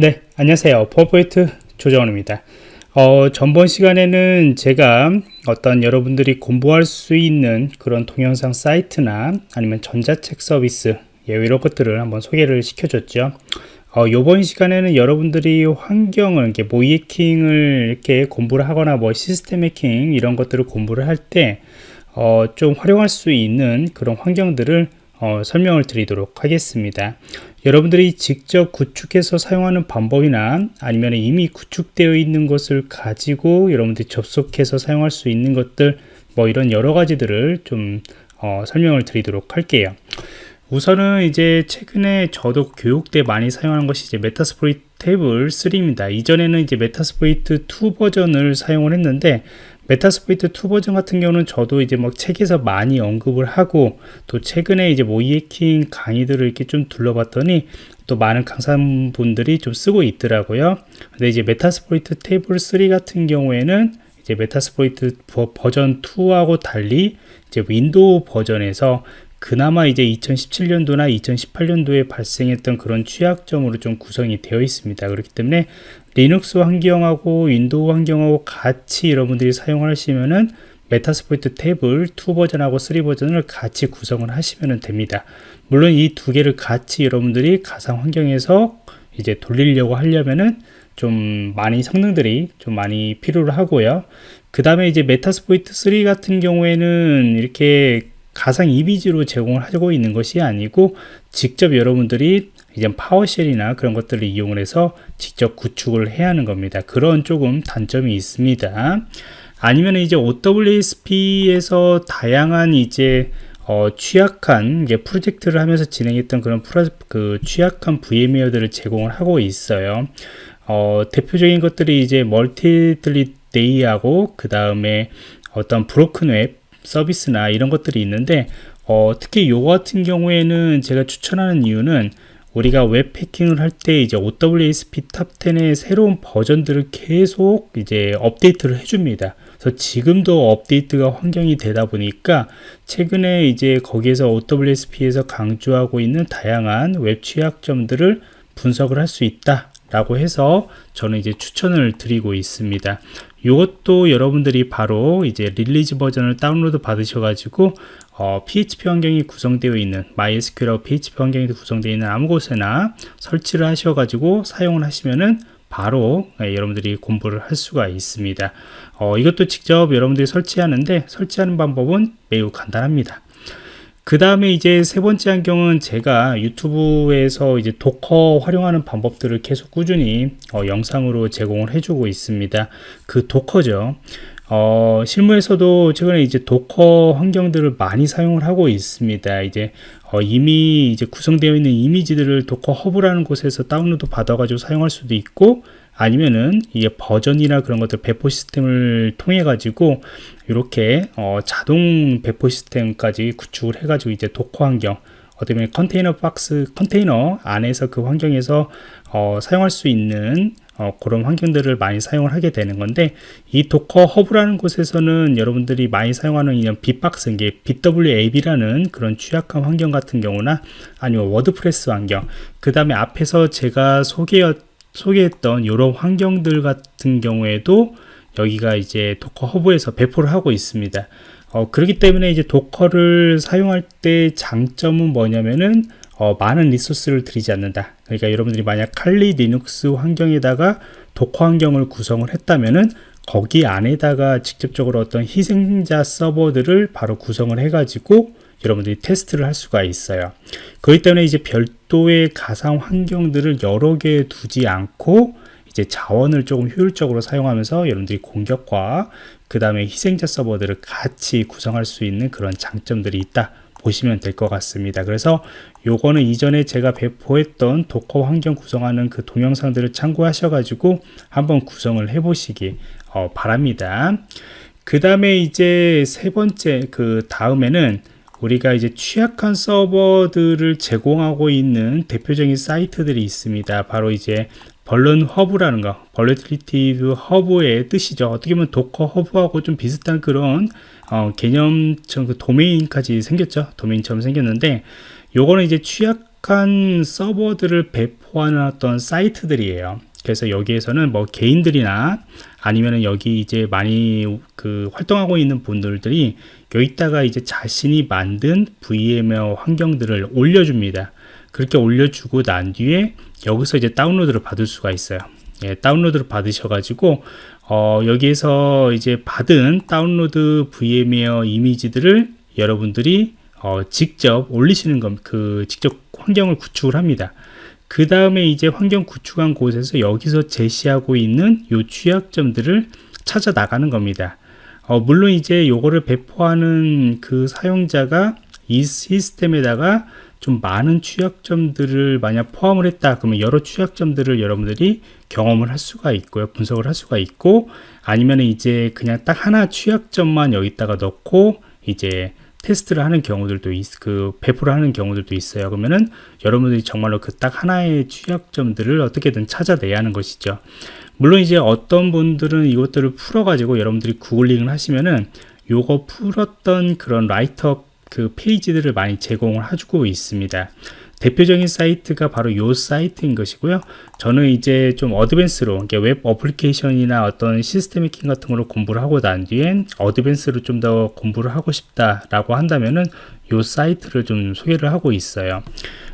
네, 안녕하세요. 퍼포이트 조정원입니다. 어, 전번 시간에는 제가 어떤 여러분들이 공부할 수 있는 그런 동영상 사이트나 아니면 전자책 서비스 예, 이런 것들을 한번 소개를 시켜줬죠. 어, 요번 시간에는 여러분들이 환경을 이렇게 모의 해킹을 이렇게 공부를 하거나 뭐 시스템 해킹 이런 것들을 공부를 할때 어, 좀 활용할 수 있는 그런 환경들을 어, 설명을 드리도록 하겠습니다. 여러분들이 직접 구축해서 사용하는 방법이나 아니면 이미 구축되어 있는 것을 가지고 여러분들이 접속해서 사용할 수 있는 것들 뭐 이런 여러 가지들을 좀 어, 설명을 드리도록 할게요. 우선은 이제 최근에 저도 교육 때 많이 사용하는 것이 이제 Metasploitable 3입니다. 이전에는 이제 Metasploitable 2 버전을 사용을 했는데 Metasploitable 2 버전 같은 경우는 저도 이제 막 책에서 많이 언급을 하고 또 최근에 이제 모의해킹 강의들을 이렇게 좀 둘러봤더니 또 많은 강사분들이 좀 쓰고 있더라고요. 근데 이제 Metasploitable 3 같은 경우에는 이제 Metasploitable 버전 2하고 달리 이제 윈도우 버전에서 그나마 이제 2017년도나 2018년도에 발생했던 그런 취약점으로 좀 구성이 되어 있습니다. 그렇기 때문에 리눅스 환경하고 윈도우 환경하고 같이 여러분들이 사용하시면은 Metasploitable 2 버전하고 3 버전을 같이 구성을 하시면 됩니다. 물론 이 두 개를 같이 여러분들이 가상 환경에서 이제 돌리려고 하려면은 좀 많이 성능들이 좀 많이 필요로 하고요. 그 다음에 이제 Metasploitable 3 같은 경우에는 이렇게 가상 이미지로 제공을 하고 있는 것이 아니고 직접 여러분들이 이제 PowerShell이나 그런 것들을 이용을 해서 직접 구축을 해야 하는 겁니다. 그런 조금 단점이 있습니다. 아니면 이제 OWASP에서 다양한 이제 어, 취약한 이게 프로젝트를 하면서 진행했던 그런 프로, 그 취약한 VMware들을 제공을 하고 있어요. 어, 대표적인 것들이 이제 Mutillidae하고 그 다음에 어떤 broken web 서비스나 이런 것들이 있는데 어, 특히 요 같은 경우에는 제가 추천하는 이유는 우리가 웹 해킹을 할 때 이제 OWASP Top 10의 새로운 버전들을 계속 이제 업데이트를 해줍니다. 그래서 지금도 업데이트가 환경이 되다 보니까 최근에 이제 거기에서 OWASP에서 강조하고 있는 다양한 웹 취약점들을 분석을 할 수 있다. 라고 해서 저는 이제 추천을 드리고 있습니다. 이것도 여러분들이 바로 이제 release 버전을 다운로드 받으셔가지고 어, PHP 환경이 구성되어 있는 MySQL하고 PHP 환경이 구성되어 있는 아무 곳에나 설치를 하셔가지고 사용을 하시면은 바로 예, 여러분들이 공부를 할 수가 있습니다. 어, 이것도 직접 여러분들이 설치하는데 설치하는 방법은 매우 간단합니다. 그 다음에 이제 세 번째 환경은 제가 유튜브에서 이제 Docker 활용하는 방법들을 계속 꾸준히 어, 영상으로 제공을 해주고 있습니다. 그 Docker죠. 어, 실무에서도 최근에 이제 Docker 환경들을 많이 사용을 하고 있습니다. 이제 어, 이미 이제 구성되어 있는 이미지들을 Docker Hub라는 곳에서 다운로드 받아가지고 사용할 수도 있고 아니면은 이게 버전이나 그런 것들 배포 시스템을 통해 가지고 이렇게 어, 자동 배포 시스템까지 구축을 해 가지고 이제 Docker 환경 어떻게 보면 컨테이너 박스 컨테이너 안에서 그 환경에서 어, 사용할 수 있는 어, 그런 환경들을 많이 사용을 하게 되는 건데 이 Docker Hub라는 곳에서는 여러분들이 많이 사용하는 이런 bee-box 이게 bWAPP라는 그런 취약한 환경 같은 경우나 아니면 WordPress 환경 그 다음에 앞에서 제가 소개했 소개했던 이런 환경들 같은 경우에도 여기가 이제 Docker Hub에서 배포를 하고 있습니다. 어, 그렇기 때문에 이제 Docker를 사용할 때 장점은 뭐냐면은 어, 많은 리소스를 들이지 않는다. 그러니까 여러분들이 만약 Kali Linux 환경에다가 Docker 환경을 구성을 했다면은 거기 안에다가 직접적으로 어떤 희생자 서버들을 바로 구성을 해가지고 여러분들이 테스트를 할 수가 있어요. 그렇기 때문에 이제 별도의 가상 환경들을 여러 개 두지 않고 이제 자원을 조금 효율적으로 사용하면서 여러분들이 공격과 그 다음에 희생자 서버들을 같이 구성할 수 있는 그런 장점들이 있다 보시면 될 것 같습니다 그래서 요거는 이전에 제가 배포했던 도커 환경 구성하는 그 동영상들을 참고하셔 가지고 한번 구성을 해 보시기 어, 바랍니다 그 다음에 이제 세 번째 그 다음에는 우리가 이제 취약한 서버들을 제공하고 있는 대표적인 사이트들이 있습니다. 바로 이제 VulnHub라는 거, vulnerability hub의 뜻이죠. 어떻게 보면 Docker Hub하고 좀 비슷한 그런 어, 개념처럼 그 도메인까지 생겼죠. 도메인처럼 생겼는데 요거는 이제 취약 특정한 서버들을 배포하는 어떤 사이트들이에요. 그래서 여기에서는 뭐 개인들이나 아니면은 여기 이제 많이 그 활동하고 있는 분들이 여기다가 이제 자신이 만든 VMware 환경들을 올려줍니다. 그렇게 올려주고 난 뒤에 여기서 이제 다운로드를 받을 수가 있어요. 예, 다운로드를 받으셔가지고 어, 여기에서 이제 받은 다운로드 VMware 이미지들을 여러분들이 어, 직접 올리시는 것, 그 직접 환경을 구축을 합니다. 그 다음에 이제 환경 구축한 곳에서 여기서 제시하고 있는 요 취약점들을 찾아 나가는 겁니다. 어, 물론 이제 요거를 배포하는 그 사용자가 이 시스템에다가 좀 많은 취약점들을 만약 포함을 했다 그러면 여러 취약점들을 여러분들이 경험을 할 수가 있고요 분석을 할 수가 있고 아니면 이제 그냥 딱 하나 취약점만 여기다가 넣고 이제 테스트를 하는 경우들도 있, 그 배포를 하는 경우들도 있어요. 그러면은 여러분들이 정말로 그 딱 하나의 취약점들을 어떻게든 찾아내야 하는 것이죠. 물론 이제 어떤 분들은 이것들을 풀어가지고 여러분들이 구글링을 하시면은 요거 풀었던 그런 write-up 그 페이지들을 많이 제공을 해주고 있습니다. 대표적인 사이트가 바로 이 사이트인 것이고요. 저는 이제 좀 advance로 web application이나 어떤 시스템 해킹 같은 걸로 공부를 하고 난 뒤엔 advance로 좀 더 공부를 하고 싶다라고 한다면은 이 사이트를 좀 소개를 하고 있어요.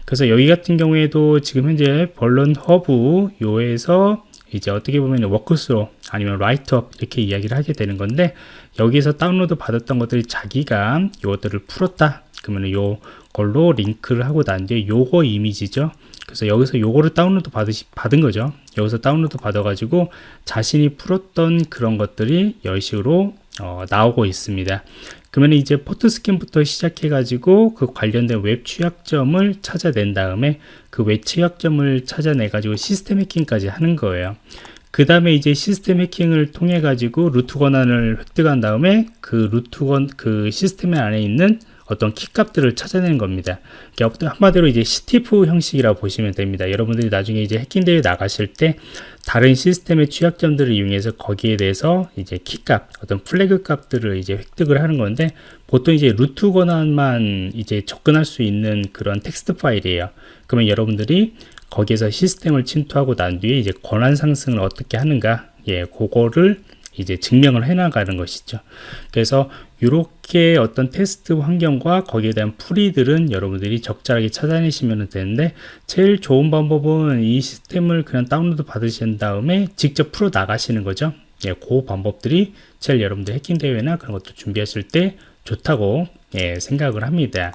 그래서 여기 같은 경우에도 지금 현재 VulnHub 요에서 이제 어떻게 보면 walkthrough 아니면 write-up 이렇게 이야기를 하게 되는 건데 여기서 다운로드 받았던 것들이 자기가 이것들을 풀었다. 그러면 요 걸로 링크를 하고 난 뒤에 요거 이미지죠. 그래서 여기서 요거를 다운로드 받으시, 받은 거죠. 여기서 다운로드 받아 가지고 자신이 풀었던 그런 것들이 이런 식으로 어, 나오고 있습니다 그러면 이제 포트 스캔부터 시작해 가지고 그 관련된 웹 취약점을 찾아낸 다음에 그 웹 취약점을 찾아내 가지고 시스템 해킹까지 하는 거예요 그 다음에 이제 시스템 해킹을 통해 가지고 루트 권한을 획득한 다음에 그 루트 권 그 시스템 안에 있는 어떤 키값들을 찾아내는 겁니다. 한마디로 이제 CTF 형식이라고 보시면 됩니다. 여러분들이 나중에 이제 해킹대회 나가실 때 다른 시스템의 취약점들을 이용해서 거기에 대해서 이제 키값, 어떤 flag 값들을 이제 획득을 하는 건데 보통 이제 루트 권한만 이제 접근할 수 있는 그런 텍스트 파일이에요. 그러면 여러분들이 거기에서 시스템을 침투하고 난 뒤에 이제 권한 상승을 어떻게 하는가, 예, 그거를 이제 증명을 해 나가는 것이죠. 그래서 이렇게 어떤 테스트 환경과 거기에 대한 풀이들은 여러분들이 적절하게 찾아내시면 되는데 제일 좋은 방법은 이 시스템을 그냥 다운로드 받으신 다음에 직접 풀어 나가시는 거죠. 예, 그 방법들이 제일 여러분들 해킹 대회나 그런 것도 준비하실 때 좋다고 예, 생각을 합니다.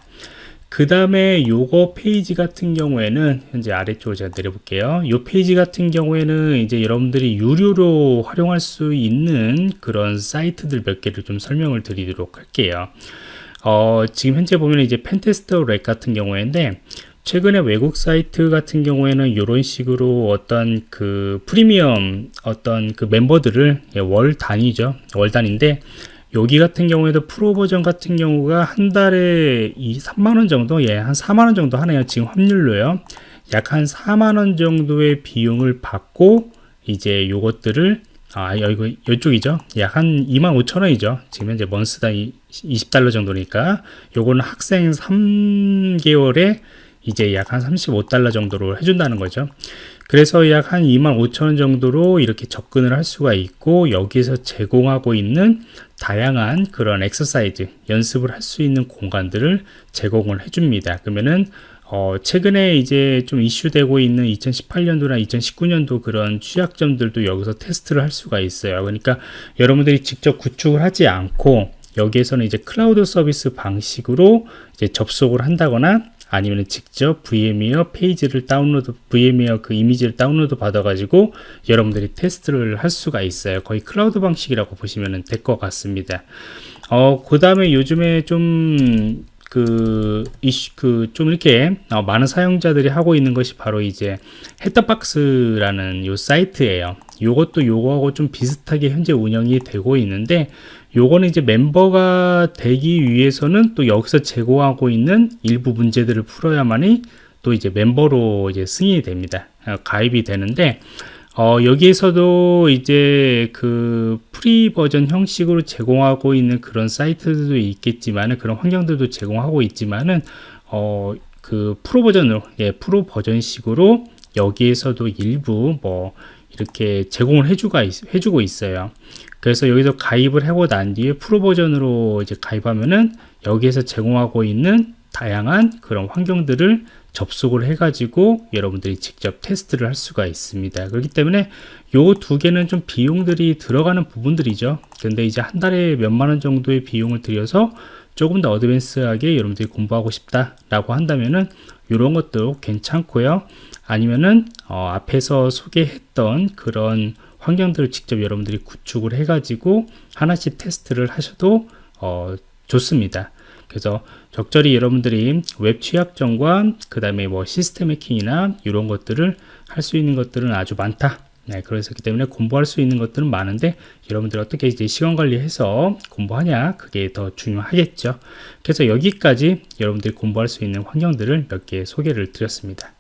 그 다음에 요거 페이지 같은 경우에는 현재 아래쪽으로 제가 내려볼게요. 요 페이지 같은 경우에는 이제 여러분들이 유료로 활용할 수 있는 그런 사이트들 몇 개를 좀 설명을 드리도록 할게요. 어, 지금 현재 보면 이제 PentesterLab 같은 경우인데 최근에 외국 사이트 같은 경우에는 이런 식으로 어떤 그 프리미엄 어떤 그 멤버들을 예, 월 단위죠. 월 단위인데 여기 같은 경우에도 프로 버전 같은 경우가 한 달에 이 3만원 정도? 예 한 4만원 정도 하네요 지금 환율로요. 약 한 4만원 정도의 비용을 받고 이제 요것들을 아 여기 이쪽이죠? 약 한 2만 5천원이죠. 지금 현재 month당 20달러 정도니까. 요거는 학생 3개월에 이제 약 한 35달러 정도로 해준다는 거죠 그래서 약 한 2만 5천원 정도로 이렇게 접근을 할 수가 있고 여기서 제공하고 있는 다양한 그런 엑서사이즈 연습을 할 수 있는 공간들을 제공을 해줍니다 그러면은 어, 최근에 이제 좀 이슈되고 있는 2018년도나 2019년도 그런 취약점들도 여기서 테스트를 할 수가 있어요. 그러니까 여러분들이 직접 구축을 하지 않고 여기에서는 이제 클라우드 서비스 방식으로 이제 접속을 한다거나 아니면 직접 VMware 페이지를 다운로드, VMware 그 이미지를 다운로드 받아가지고 여러분들이 테스트를 할 수가 있어요. 거의 클라우드 방식이라고 보시면 될 것 같습니다. 어, 그 다음에 요즘에 좀, 그, 이슈, 그, 좀 이렇게, 어, 많은 사용자들이 하고 있는 것이 바로 이제, Hack The Box라는 요 사이트예요. 요것도 요거하고 좀 비슷하게 현재 운영이 되고 있는데, 요거는 이제 멤버가 되기 위해서는 또 여기서 제공하고 있는 일부 문제들을 풀어야만이 또 이제 멤버로 이제 승인이 됩니다. 어, 가입이 되는데 어, 여기에서도 이제 그 free 버전 형식으로 제공하고 있는 그런 사이트들도 있겠지만 그런 환경들도 제공하고 있지만은 어, 그 프로 버전으로 예, 프로 버전식으로 여기에서도 일부 뭐 이렇게 제공을 해주가 해주고 있어요. 그래서 여기서 가입을 하고 난 뒤에 프로 버전으로 이제 가입하면은 여기에서 제공하고 있는 다양한 그런 환경들을 접속을 해가지고 여러분들이 직접 테스트를 할 수가 있습니다. 그렇기 때문에 요 두 개는 좀 비용들이 들어가는 부분들이죠. 근데 이제 한 달에 몇만 원 정도의 비용을 들여서 조금 더 어드밴스하게 여러분들이 공부하고 싶다라고 한다면은 이런 것도 괜찮고요. 아니면은 어, 앞에서 소개했던 그런 환경들을 직접 여러분들이 구축을 해가지고 하나씩 테스트를 하셔도 어, 좋습니다. 그래서 적절히 여러분들이 웹 취약점과 그 다음에 뭐 시스템 해킹이나 이런 것들을 할 수 있는 것들은 아주 많다. 네, 그렇기 때문에 공부할 수 있는 것들은 많은데 여러분들 어떻게 이제 시간 관리해서 공부하냐 그게 더 중요하겠죠. 그래서 여기까지 여러분들이 공부할 수 있는 환경들을 몇 개 소개를 드렸습니다.